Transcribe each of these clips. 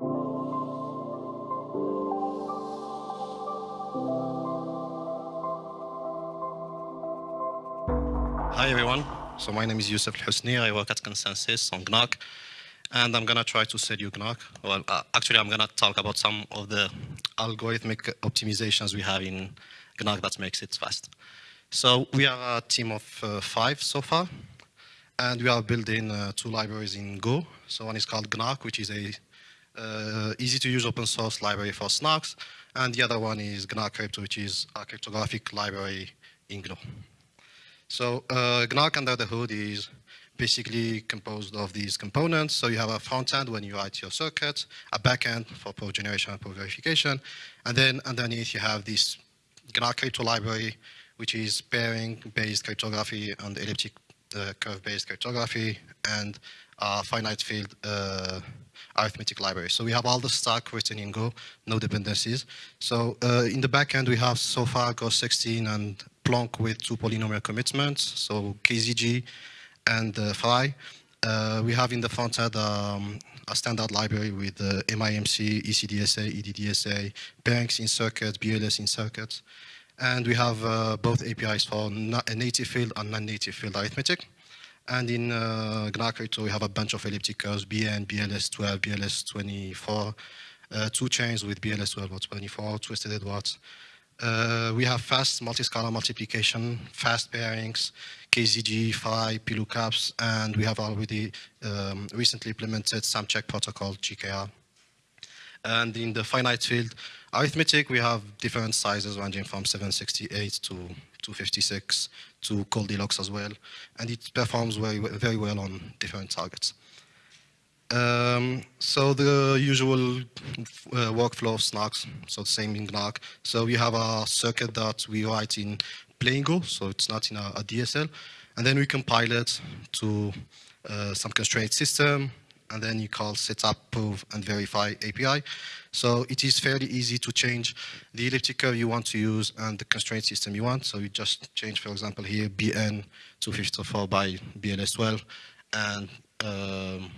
Hi everyone. So my name is Youssef Housni. I work at ConsenSys on gnark. And I'm going to try to sell you gnark. Well, uh, actually, I'm going to talk about some of the algorithmic optimizations we have in gnark that makes it fast. So we are a team of uh, five so far. And we are building uh, two libraries in Go. So one is called gnark, which is a uh, easy to use open source library for snarks. And the other one is gnark crypto, which is a cryptographic library in Go. So uh, gnark under the hood is basically composed of these components. So you have a front end when you write your circuit, a back end for proof generation and proof verification, and then underneath you have this GNOC crypto library, which is pairing-based cryptography and elliptic uh, curve-based cryptography and uh, finite field uh, arithmetic library. So we have all the stack written in Go, no dependencies. So uh, in the backend, we have so far Groth16 and Plonk with two polynomial commitments, so KZG and uh, FRI. Uh, we have in the front end um, a standard library with uh, MIMC, ECDSA, EDDSA, pairings in circuits, BLS in circuits. And we have uh, both APIs for native field and non-native field arithmetic. And in uh, we have a bunch of elliptic curves, BN, BLS12, BLS24, uh, two chains with BLS12 or 24, twisted Edwards, uh, we have fast multi-scalar multiplication, fast pairings, KZG, FRI, PLOOKUPs, and we have already um, recently implemented sumcheck protocol, GKR. And in the finite field arithmetic, we have different sizes ranging from 768 to 256 to Goldilocks as well. And it performs very, very well on different targets. Um, so the usual uh, workflow of snarks, so the same in gnark. So we have a circuit that we write in plain Go, so it's not in a, a DSL. And then we compile it to uh, some constraint system, and then you call setup, prove, and verify API. So it is fairly easy to change the elliptic curve you want to use and the constraint system you want. So you just change, for example, here BN 254 by BLS12, and um,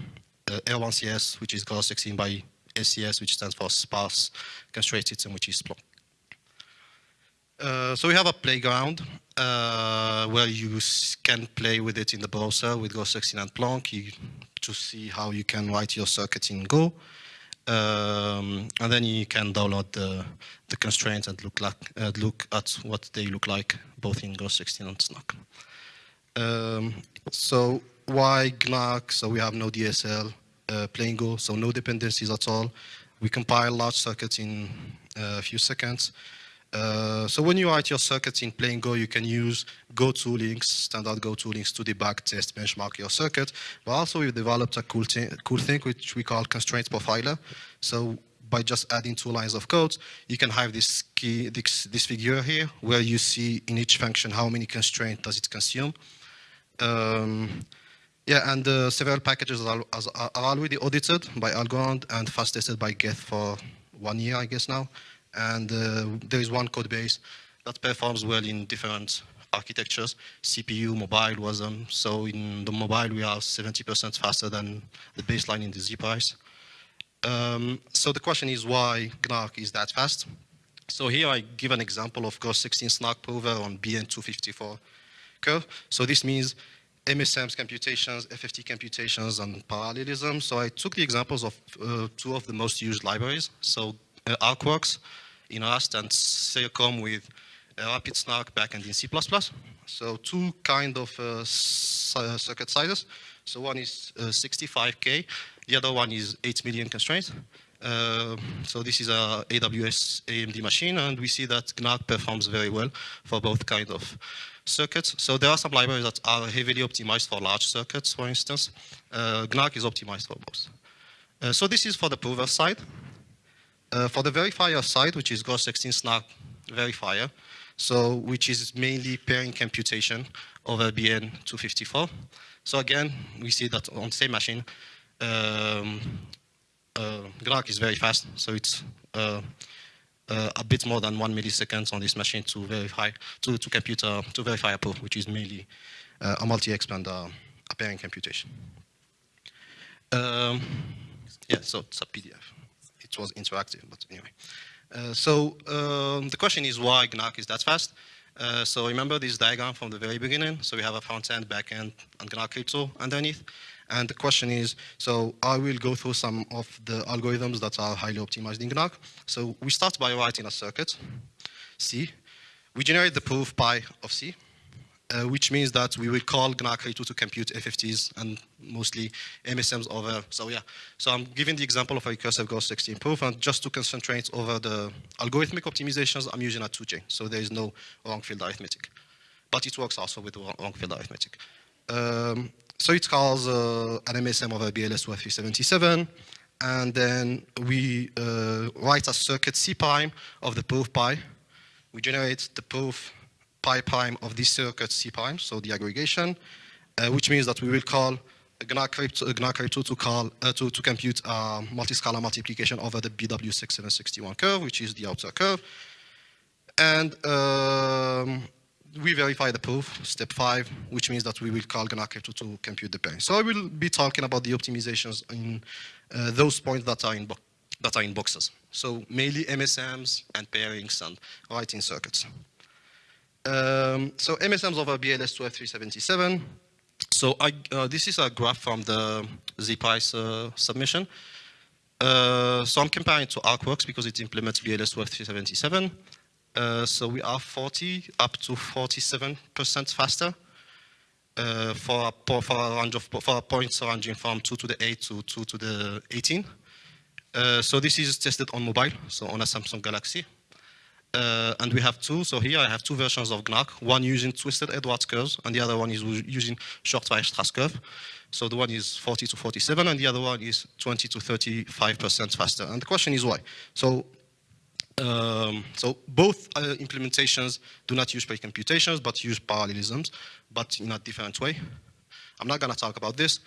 uh, R1CS, which is Groth16 by SCS, which stands for sparse constraint system, which is Plonk. Uh, so we have a playground uh, where you can play with it in the browser with Groth16 and Plonk you, to see how you can write your circuit in Go. Um, and then you can download the, the constraints and look, like, uh, look at what they look like both in Groth16 and SNOC. Um, so why gnark? So we have no DSL, uh, plain Go, so no dependencies at all. We compile large circuits in uh, a few seconds. Uh, so when you write your circuits in plain Go, you can use Go toolings, standard Go toolings to debug, test, benchmark your circuit. But also we've developed a cool, cool thing which we call constraint profiler. So by just adding two lines of code, you can have this key, this, this figure here, where you see in each function how many constraints does it consume. Um, yeah, and uh, several packages are, are, already audited by Algorand and fast tested by Geth for one year, I guess now. And uh, there is one code base that performs well in different architectures, CPU, mobile, WASM. So in the mobile, we are 70% faster than the baseline in the ZPrize. Um, so the question is why gnark is that fast? So here I give an example of Groth16 SNARK prover on BN254 curve. So this means MSM's computations, FFT computations, and parallelism. So I took the examples of uh, two of the most used libraries. So arkworks in Rust and Circom with uh, rapidsnark backend in C++. So two kind of uh, uh, circuit sizes. So one is 65K, uh, the other one is 8 million constraints. Uh, so this is a AWS AMD machine, and we see that gnark performs very well for both kind of circuits. So there are some libraries that are heavily optimized for large circuits, for instance. Uh, is optimized for both. Uh, so this is for the prover side. Uh, for the verifier side, which is Groth16 SNARK verifier, so which is mainly pairing computation over BN254. So again, we see that on the same machine, um, uh, is very fast, so it's uh, uh, a bit more than one millisecond on this machine to verify, to, to compute, uh, to verify a proof, which is mainly uh, a multi-expand uh, pairing computation. Um, yeah, so it's a PDF. It was interactive, but anyway. Uh, so um, the question is why gnark is that fast? Uh, so remember this diagram from the very beginning. So we have a front end, back end, and gnark crypto underneath. And the question is, so I will go through some of the algorithms that are highly optimized in gnark. So we start by writing a circuit, C. We generate the proof pi of C, uh, which means that we will call GNAC2 to compute FFTs and mostly MSMs over, so yeah. So I'm giving the example of a recursive Groth16 proof, and just to concentrate over the algorithmic optimizations, I'm using a 2J, so there is no wrong field arithmetic. But it works also with wrong field arithmetic. Um, so it calls uh, an MSM over BLS-377, and then we uh, write a circuit C prime of the proof pi. We generate the proof pi prime of this circuit C prime, so the aggregation, uh, which means that we will call GNAC2 to call uh, to, to compute a multi-scalar multiplication over the BW6761 curve, which is the outer curve. And um, we verify the proof, step five, which means that we will call GNAC2 to compute the pairing. So I will be talking about the optimizations in uh, those points that are in that are in boxes. So mainly MSMs and pairings and writing circuits. Um, so MSMs over BLS12-377. So I, uh, this is a graph from the ZPrize uh, submission. Uh, so I'm comparing it to arkworks because it implements BLS12-377. Uh, so we are 40 up to 47% faster uh, for, a, for a range of for points ranging from 2 to the 8 to 2 to the 18. Uh, so this is tested on mobile, so on a Samsung Galaxy. Uh, and we have two, so here I have two versions of gnark, one using twisted Edwards curves, and the other one is using short Weierstrass curve. So the one is 40 to 47, and the other one is 20 to 35% faster. And the question is why? So um, so both uh, implementations do not use pre-computations, but use parallelisms, but in a different way. I'm not going to talk about this.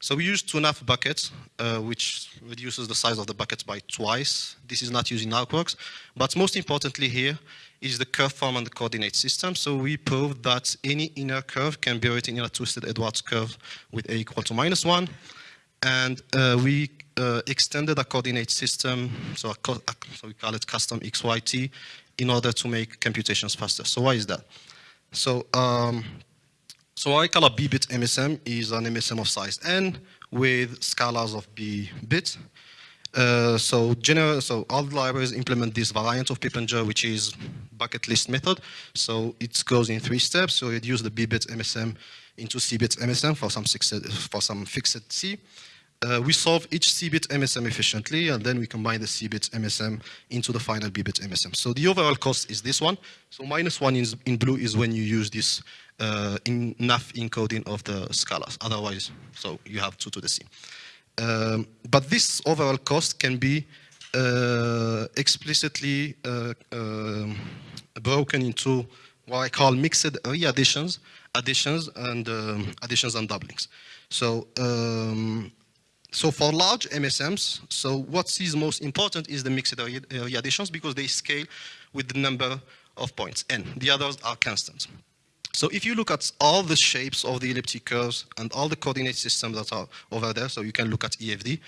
So we use two enough buckets, uh, which reduces the size of the buckets by twice. This is not using arkworks. But most importantly here is the curve form and the coordinate system. So we proved that any inner curve can be written in a twisted Edwards curve with a equal to minus one. And uh, we uh, extended a coordinate system, so, a so we call it custom XYT, in order to make computations faster. So why is that? So um, so I call a b-bit MSM is an MSM of size n with scalars of b bits. Uh, so, general, so all libraries implement this variant of Pippenger, which is bucket list method. So it goes in three steps. So it use the b-bit MSM into c-bit MSM for some, for some fixed c. Uh, we solve each C-bit MSM efficiently, and then we combine the C-bit MSM into the final B-bit MSM. So the overall cost is this one. So minus one in, in blue is when you use this uh, enough encoding of the scalars. Otherwise, so you have 2 to the C. Um, but this overall cost can be uh, explicitly uh, um, broken into what I call mixed re-additions, additions and um, additions and doublings. So um, so for large MSMs, so what is most important is the mixed re-additions because they scale with the number of points, n. The others are constants. So if you look at all the shapes of the elliptic curves and all the coordinate systems that are over there, so you can look at EFD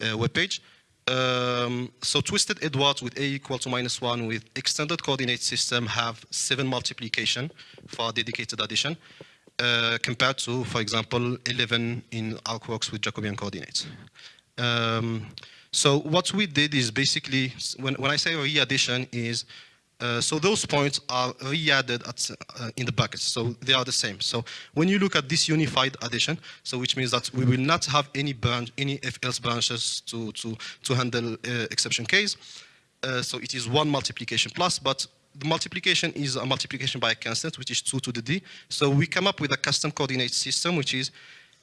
uh, webpage. Um, so twisted Edwards with a equal to minus one with extended coordinate system have seven multiplication for dedicated addition uh, compared to, for example, 11 in arkworks with Jacobian coordinates. Um, so what we did is basically, when, when I say re-addition is uh, so those points are re-added uh, in the buckets, so they are the same. So when you look at this unified addition, so which means that we will not have any branch, any if-else branches to to to handle uh, exception case. Uh, so it is one multiplication plus, but the multiplication is a multiplication by a constant, which is 2 to the d. So we come up with a custom coordinate system, which is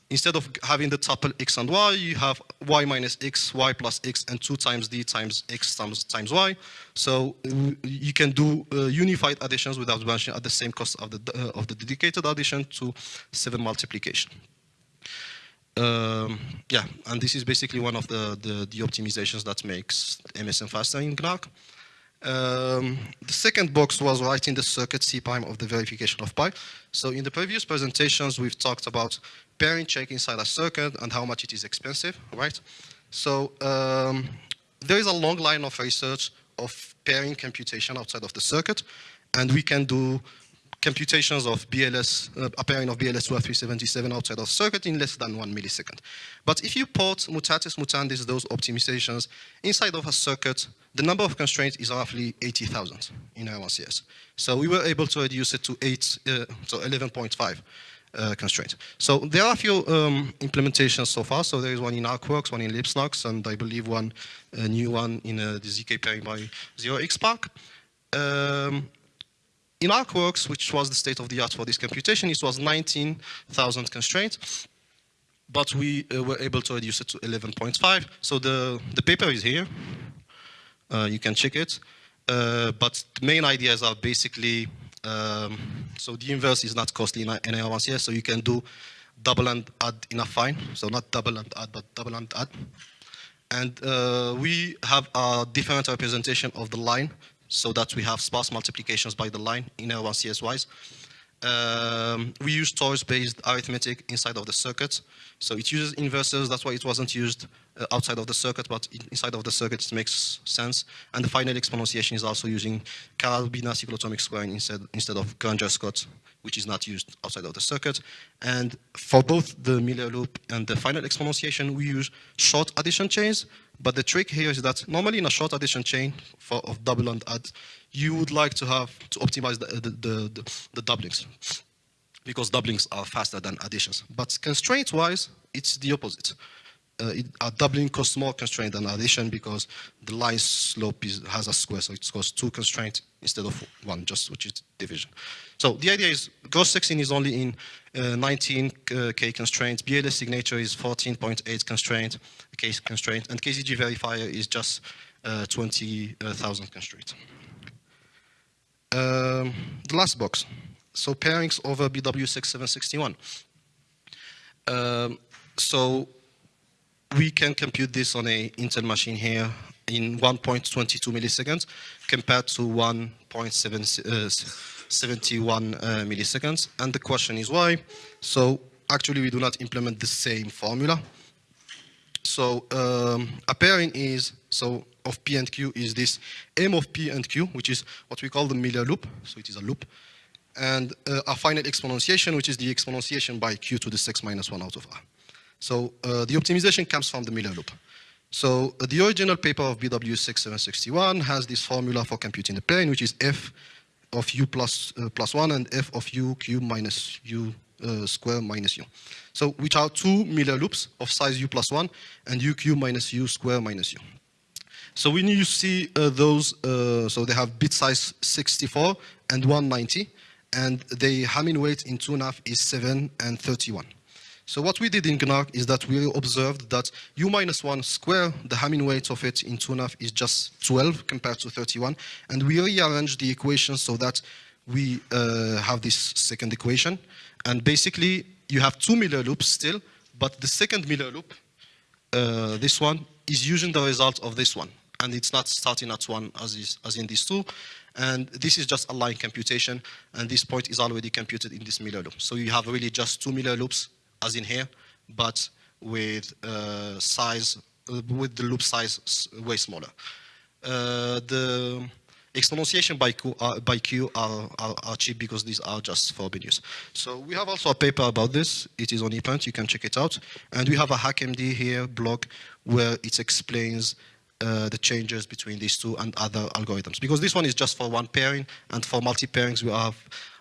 instead of having the tuple x and y, you have y minus x, y plus x, and 2 times d times x times, times y. So you can do uh, unified additions without branching at the same cost of the, uh, of the dedicated addition to 7 multiplication. Um, yeah, and this is basically one of the, the, the optimizations that makes MSM faster in gnark. Um, the second box was writing the circuit C prime of the verification of pi. So in the previous presentations, we've talked about pairing check inside a circuit and how much it is expensive, right? So um, there is a long line of research of pairing computation outside of the circuit, and we can do computations of BLS, uh, a pairing of BLS 25377 outside of circuit in less than one millisecond. But if you put mutatis mutandis those optimizations inside of a circuit, the number of constraints is roughly 80,000 in R1CS. So we were able to reduce it to 8, uh, so 11.5 uh, constraints. So there are a few um, implementations so far. So there is one in arkworks, one in libsnark, and I believe one new one in uh, the ZK pairing by 0xPARC. Um, in arkworks, which was the state of the art for this computation, it was 19,000 constraints, but we uh, were able to reduce it to 11.5. So the, the paper is here. Uh, you can check it. Uh, but the main ideas are basically, um, so the inverse is not costly in NAR1CS, so you can do double and add in a fine. So not double and add, but double and add. And uh, we have a different representation of the line so that we have sparse multiplications by the line in R1CS-wise. Um, we use Torus-based arithmetic inside of the circuit. So it uses inverses, that's why it wasn't used Uh, outside of the circuit, but inside of the circuit it makes sense. And the final exponentiation is also using Karabina cyclotomic squaring instead, instead of Granger-Scott, which is not used outside of the circuit. And for both the Miller loop and the final exponentiation, we use short addition chains, but the trick here is that normally in a short addition chain for, of double and add, you would like to have to optimize the, the, the, the, the doublings because doublings are faster than additions. But constraint-wise, it's the opposite. Uh, doubling costs more constraint than addition because the line slope is, has a square, so it costs two constraints instead of one, just which is division. So the idea is Groth16 is only in uh, 19k uh, constraints, BLS signature is 14.8 constraint, case constraint, and KZG verifier is just uh, 20,000 constraints. Um, the last box, so pairings over BW6761. Um, so we can compute this on a Intel machine here in 1.22 milliseconds compared to 1.71 uh, uh, milliseconds. And the question is why? So actually we do not implement the same formula. So um, a pairing is, so of P and Q is this M of P and Q, which is what we call the Miller loop. So it is a loop. And uh, a finite exponentiation, which is the exponentiation by Q to the 6 minus 1 out of R. So uh, the optimization comes from the Miller loop. So uh, the original paper of BW6761 has this formula for computing the plane, which is f of u plus, uh, plus 1 and f of u cube minus u uh, square minus u. So which are two Miller loops of size u plus 1 and u cube minus u square minus u. So when you see uh, those, uh, so they have bit size 64 and 190, and the Hamming weight in 2NAF is 7 and 31. So what we did in gnark is that we observed that u minus 1 square, the Hamming weight of it in 2NAF is just 12 compared to 31. And we rearranged the equation so that we uh, have this second equation. And basically, you have two Miller loops still, but the second Miller loop, uh, this one, is using the result of this one. And it's not starting at one as, is, as in these two. And this is just a line computation, and this point is already computed in this Miller loop. So you have really just two Miller loops as in here, but with uh, size, uh, with the loop size way smaller. Uh, the exponentiation by Q, uh, by Q are, are, are, cheap because these are just for use. So we have also a paper about this. It is on ePrint. You can check it out. And we have a HackMD here blog where it explains uh, the changes between these two and other algorithms. Because this one is just for one pairing, and for multi-pairings we have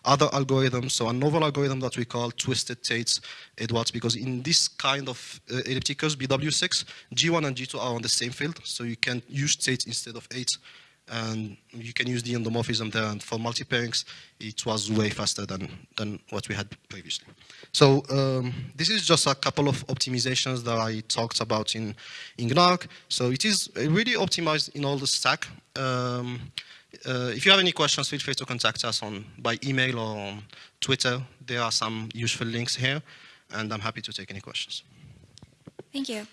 other algorithms, so a novel algorithm that we call twisted Tate Edwards, because in this kind of uh, ellipticals, BW6, G1 and G2 are on the same field, so you can use Tate instead of 8, and you can use the endomorphism there, and for multi-pairings, it was way faster than, than what we had previously. So um, this is just a couple of optimizations that I talked about in, in gnark. So it is really optimized in all the stack. Um, uh, if you have any questions, feel free to contact us on by email or on Twitter. There are some useful links here, and I'm happy to take any questions. Thank you.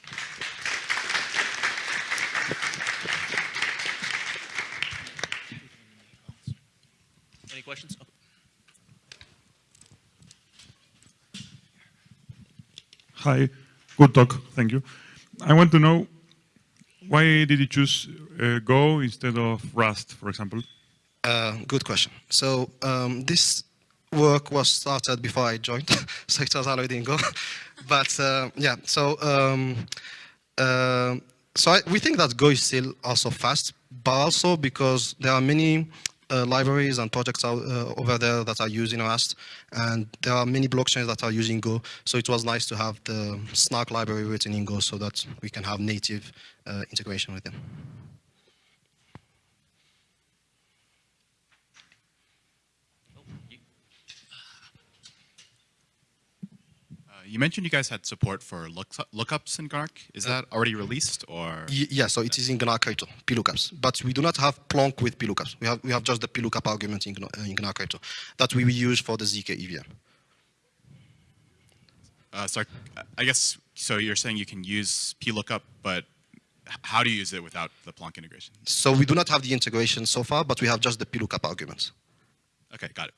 Any questions? Hi, good talk, thank you. I want to know Why did you choose uh, Go instead of Rust, for example? Uh, good question. So um, this work was started before I joined, so it was already in Go. but uh, yeah, so um, uh, so I, we think that Go is still also fast, but also because there are many uh, libraries and projects out, uh, over there that are using Rust, and there are many blockchains that are using Go. So it was nice to have the Snark library written in Go so that we can have native uh, integration with them. You mentioned you guys had support for looks lookups in Gnark. Is that already released or? Yeah, so it is in Gnark Crypto, PLOOKUPs. But we do not have Plonk with PLOOKUPs. We have, we have just the PLOOKUP argument in, uh, in Gnark Crypto that we will use for the ZK EVM. Uh, sorry, I guess so. You're saying you can use plookup, but how do you use it without the Plonk integration? So we do not have the integration so far, but we have just the PLOOKUP arguments. Okay, got it.